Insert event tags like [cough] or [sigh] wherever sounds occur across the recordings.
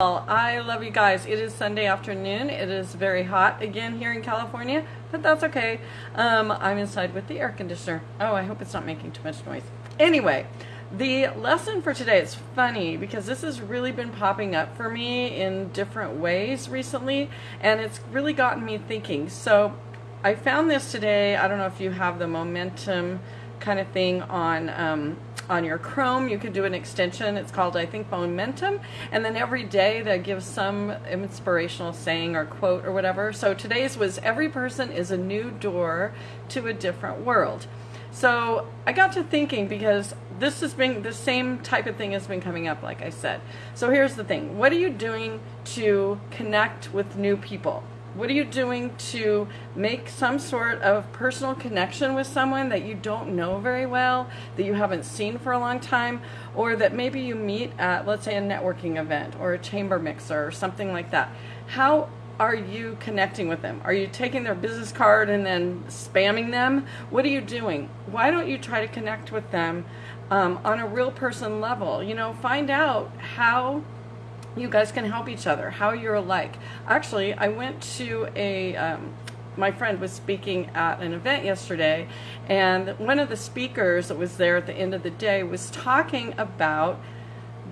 Well, I love you guys. It is Sunday afternoon. It is very hot again here in California, but that's okay. Um, I'm inside with the air conditioner. Oh, I hope it's not making too much noise. Anyway, the lesson for today is funny because this has really been popping up for me in different ways recently, and it's really gotten me thinking. So I found this today. I don't know if you have the momentum kind of thing on um, on your Chrome. You can do an extension. It's called, I think, Momentum. And then every day that gives some inspirational saying or quote or whatever. So today's was every person is a new door to a different world. So I got to thinking because this has been the same type of thing has been coming up, like I said. So here's the thing. What are you doing to connect with new people? What are you doing to make some sort of personal connection with someone that you don't know very well, that you haven't seen for a long time, or that maybe you meet at, let's say, a networking event or a chamber mixer or something like that? How are you connecting with them? Are you taking their business card and then spamming them? What are you doing? Why don't you try to connect with them um, on a real person level? You know, find out how you guys can help each other, how you're alike. Actually, I went to a, um, my friend was speaking at an event yesterday, and one of the speakers that was there at the end of the day was talking about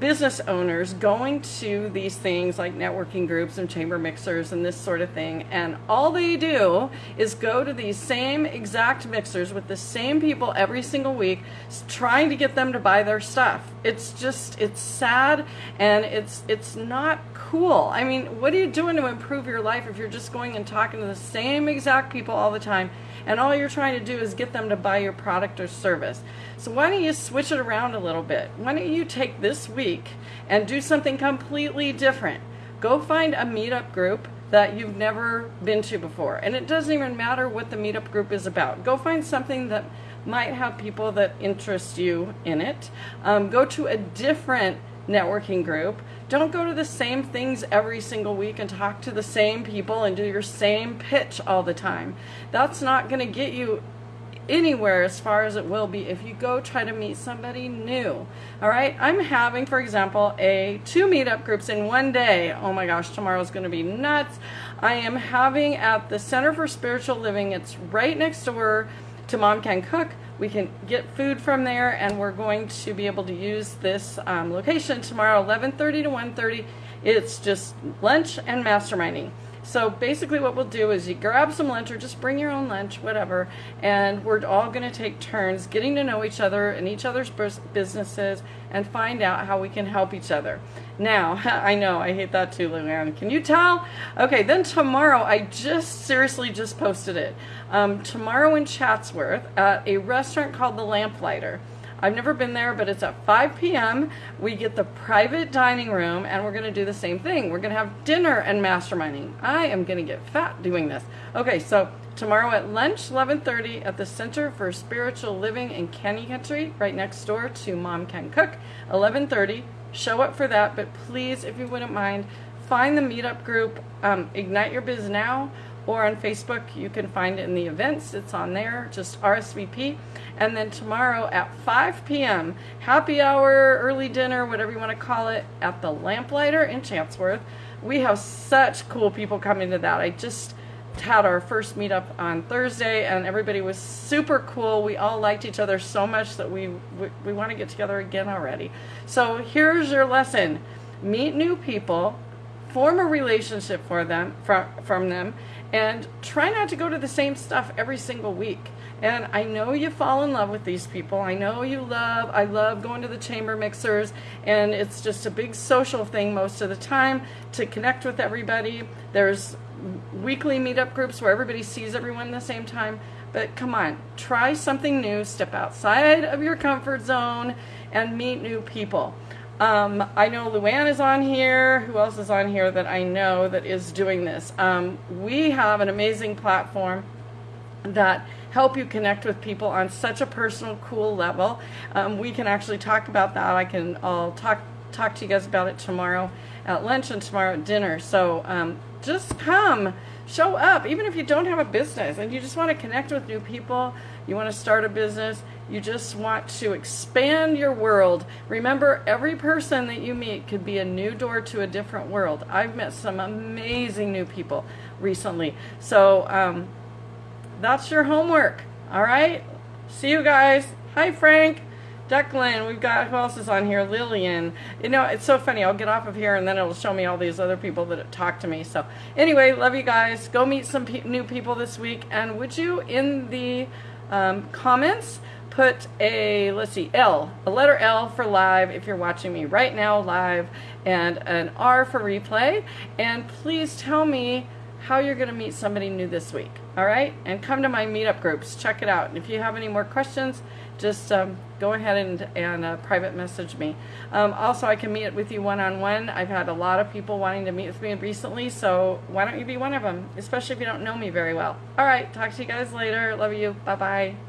business owners going to these things like networking groups and chamber mixers and this sort of thing and all they do is go to these same exact mixers with the same people every single week trying to get them to buy their stuff. It's just it's sad and it's it's not cool. I mean what are you doing to improve your life if you're just going and talking to the same exact people all the time and all you're trying to do is get them to buy your product or service. So why don't you switch it around a little bit? Why don't you take this week and do something completely different? Go find a meetup group that you've never been to before. And it doesn't even matter what the meetup group is about. Go find something that might have people that interest you in it. Um, go to a different networking group. Don't go to the same things every single week and talk to the same people and do your same pitch all the time. That's not going to get you anywhere as far as it will be if you go try to meet somebody new. All right, I'm having, for example, a two meetup groups in one day. Oh my gosh, tomorrow's going to be nuts. I am having at the Center for Spiritual Living. It's right next door to Mom Can Cook. We can get food from there, and we're going to be able to use this um, location tomorrow, 11:30 to 1:30. It's just lunch and masterminding. So basically what we'll do is you grab some lunch or just bring your own lunch, whatever, and we're all going to take turns getting to know each other and each other's businesses and find out how we can help each other. Now, [laughs] I know, I hate that too, Luann. Can you tell? Okay, then tomorrow, I just seriously just posted it. Um, tomorrow in Chatsworth at a restaurant called The Lamplighter. I've never been there, but it's at 5 p.m. We get the private dining room, and we're going to do the same thing. We're going to have dinner and masterminding. I am going to get fat doing this. Okay, so tomorrow at lunch, 11:30 at the Center for Spiritual Living in Canyon Country, right next door to Mom Can Cook. 11:30. Show up for that, but please, if you wouldn't mind, find the meetup group, um, Ignite Your Biz Now or on Facebook. You can find it in the events. It's on there. Just RSVP. And then tomorrow at 5 p.m., happy hour, early dinner, whatever you want to call it, at the Lamplighter in Chatsworth. We have such cool people coming to that. I just had our first meetup on Thursday, and everybody was super cool. We all liked each other so much that we we, we want to get together again already. So here's your lesson: meet new people, form a relationship for them from from them, and try not to go to the same stuff every single week. And I know you fall in love with these people. I know you love, I love going to the chamber mixers, and it's just a big social thing most of the time to connect with everybody. There's weekly meetup groups where everybody sees everyone at the same time. But come on, try something new, step outside of your comfort zone, and meet new people. Um, I know Luann is on here. Who else is on here that I know that is doing this? Um, we have an amazing platform that help you connect with people on such a personal, cool level. Um, we can actually talk about that. I can. I'll talk talk to you guys about it tomorrow at lunch and tomorrow at dinner. So um, just come, show up, even if you don't have a business and you just want to connect with new people, you want to start a business, you just want to expand your world. Remember, every person that you meet could be a new door to a different world. I've met some amazing new people recently. So um, that's your homework. All right? See you guys. Hi, Frank. Declan, we've got, who else is on here? Lillian. You know, it's so funny. I'll get off of here and then it'll show me all these other people that talk to me. So, anyway, love you guys. Go meet some pe new people this week. And would you, in the um, comments, put a, let's see, L, a letter L for live if you're watching me right now live, and an R for replay. And please tell me how you're going to meet somebody new this week. All right? And come to my meetup groups. Check it out. And if you have any more questions, just um, go ahead and, and uh, private message me. Um, also, I can meet with you one-on-one. -on -one. I've had a lot of people wanting to meet with me recently, so why don't you be one of them, especially if you don't know me very well. All right, talk to you guys later. Love you. Bye-bye.